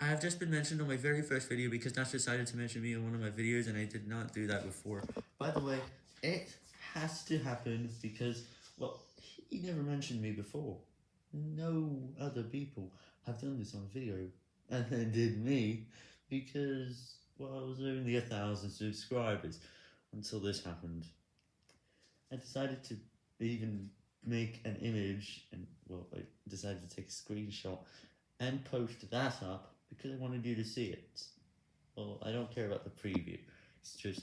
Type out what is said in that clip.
I have just been mentioned on my very first video because Nash decided to mention me in one of my videos and I did not do that before. By the way, it has to happen because, well, he never mentioned me before. No other people have done this on video and then did me because, well, I was only a thousand subscribers until this happened. I decided to even make an image and, well, I decided to take a screenshot and post that up because I wanted you to see it. Well, I don't care about the preview. It's just